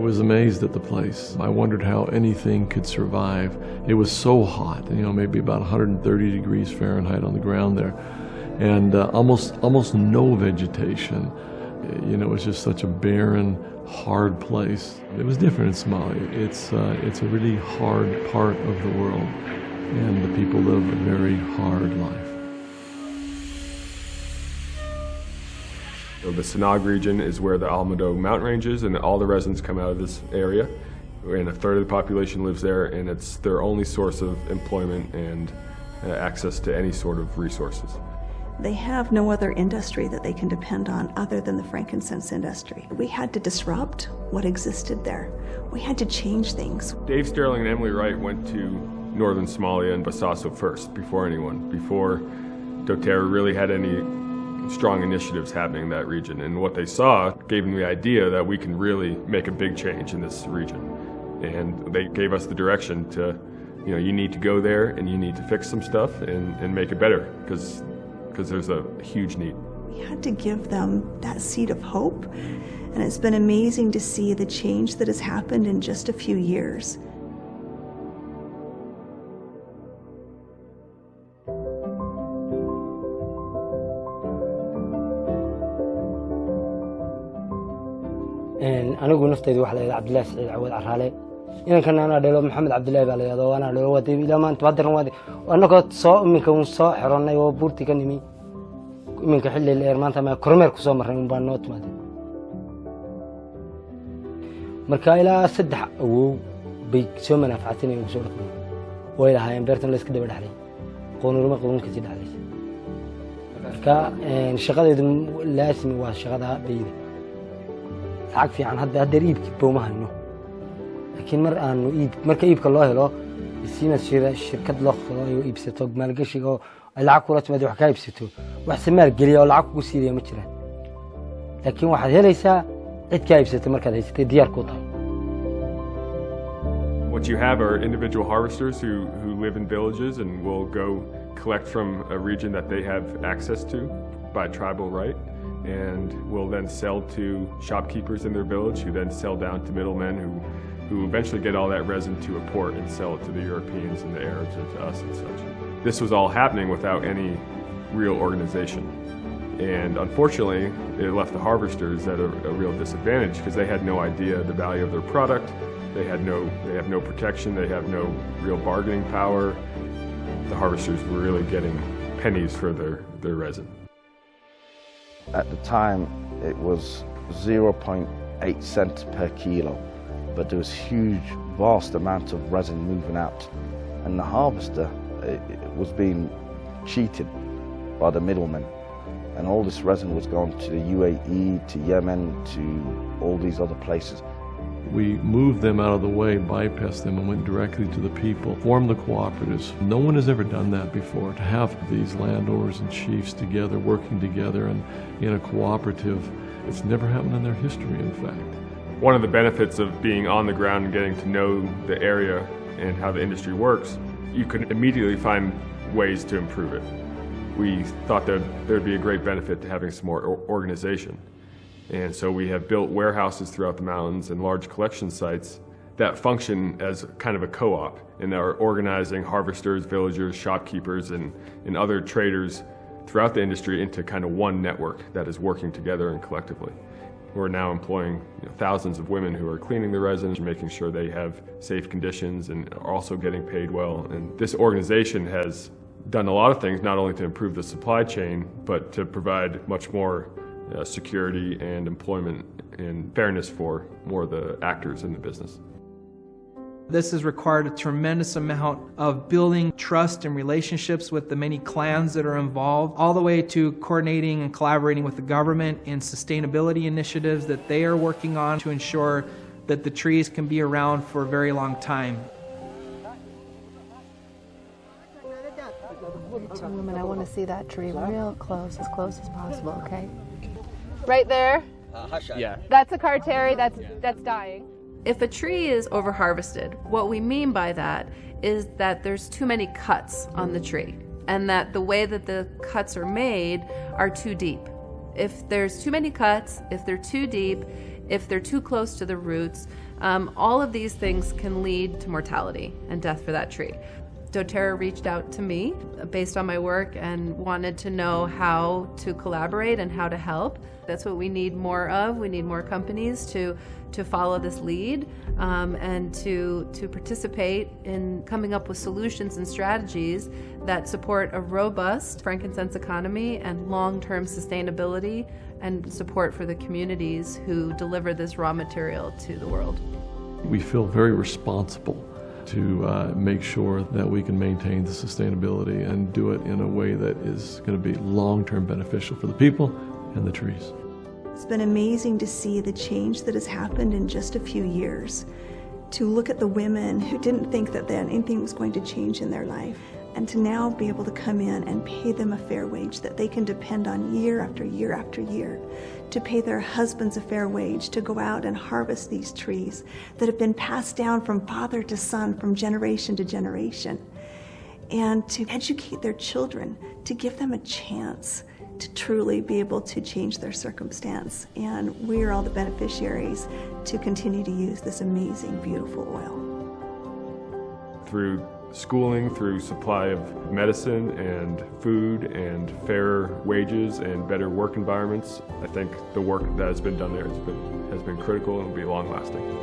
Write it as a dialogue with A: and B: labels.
A: was amazed at the place. I wondered how anything could survive. It was so hot, you know, maybe about 130 degrees Fahrenheit on the ground there, and uh, almost almost no vegetation. You know, it was just such a barren, hard place. It was different in Somalia. It's uh, it's a really hard part of the world, and the people live a very hard life.
B: So the Sanaag region is where the Almado mountain range is and all the residents come out of this area. And a third of the population lives there and it's their only source of employment and uh, access to any sort of resources.
C: They have no other industry that they can depend on other than the frankincense industry. We had to disrupt what existed there. We had to change things.
B: Dave Stirling and Emily Wright went to northern Somalia and Bosaso first, before anyone, before doTERRA really had any strong initiatives happening in that region. And what they saw gave them the idea that we can really make a big change in this region. And they gave us the direction to, you know, you need to go there and you need to fix some stuff and, and make it better because because there's a huge need.
C: We had to give them that seed of hope. And it's been amazing to see the change that has happened in just a few years.
D: Anigu nafteydu waxa la yidhaha cabdillahi saciid cawad caraale inankana anaa dhelo maxamed cabdillahi baa la yidhahdo anaa dhelo waa ilaa maanta badiran waa annagoo soo iminka un soo xironnay oo buurtii ka nimi iminka xilli dheer maanta ma kormeer kusoo marnay un baa noo timaadeen marka ilaa saddex awow bay soo manaafacatinayeen kusoo dhaqmay way lahaayeen beertan la iska daba dhexlay qoonurma qownin kasii dhexlaysa marka shaqadeedu laasimi waa shaqada bayda lacag fiican hadda haddeer iibkii booma hayno laakiin mar aanu iib marka iibka loo helo siina shirkad loo qoro ay iibsato maalgashiga oo ay lacag kula timaado wax
B: What you have are individual harvesters who, who live in villages and will go collect from a region that they have access to by tribal right. And will then sell to shopkeepers in their village who then sell down to middlemen who, who eventually get all that resin to a port and sell it to the Europeans and the Arabs and to us and such. This was all happening without any real organization. And unfortunately, it left the harvesters at a, a real disadvantage because they had no idea the value of their product. They had no, they have no protection. They have no real bargaining power. The harvesters were really getting pennies for their, their resin.
E: At the time, it was 0.8 cents per kilo, but there was huge, vast amount of resin moving out. And the harvester it, it was being cheated by the middlemen. And all this resin was going to the UAE, to Yemen, to all these other places.
A: We moved them out of the way, bypassed them, and went directly to the people, formed the cooperatives. No one has ever done that before, to have these landowners and chiefs together, working together and in a cooperative. It's never happened in their history, in fact.
B: One of the benefits of being on the ground and getting to know the area and how the industry works, you can immediately find ways to improve it. We thought that there'd be a great benefit to having some more organization. And so we have built warehouses throughout the mountains and large collection sites that function as kind of a co-op and are organizing harvesters, villagers, shopkeepers, and, and other traders throughout the industry into kind of one network that is working together and collectively. We're now employing you know, thousands of women who are cleaning the resin, making sure they have safe conditions and are also getting paid well. And this organization has done a lot of things, not only to improve the supply chain, but to provide much more uh, security and employment and fairness for more of the actors in the business.
F: This has required a tremendous amount of building trust and relationships with the many clans that are involved, all the way to coordinating and collaborating with the government in sustainability initiatives that they are working on to ensure that the trees can be around for a very long time.
G: Gentlemen, I want to see that tree real close, as close as possible, okay? Right there?
H: Yeah.
G: That's a carteri that's, that's dying.
I: If a tree is overharvested, what we mean by that is that there's too many cuts on the tree and that the way that the cuts are made are too deep. If there's too many cuts, if they're too deep, if they're too close to the roots, um, all of these things can lead to mortality and death for that tree doTERRA reached out to me based on my work and wanted to know how to collaborate and how to help. That's what we need more of. We need more companies to to follow this lead um, and to to participate in coming up with solutions and strategies that support a robust frankincense economy and long-term sustainability and support for the communities who deliver this raw material to the world.
A: We feel very responsible to uh, make sure that we can maintain the sustainability and do it in a way that is going to be long-term beneficial for the people and the trees.
C: It's been amazing to see the change that has happened in just a few years. To look at the women who didn't think that anything was going to change in their life and to now be able to come in and pay them a fair wage that they can depend on year after year after year, to pay their husbands a fair wage, to go out and harvest these trees that have been passed down from father to son, from generation to generation, and to educate their children, to give them a chance to truly be able to change their circumstance. And we are all the beneficiaries to continue to use this amazing, beautiful oil.
B: Through schooling through supply of medicine and food and fairer wages and better work environments. I think the work that has been done there has been, has been critical and will be long lasting.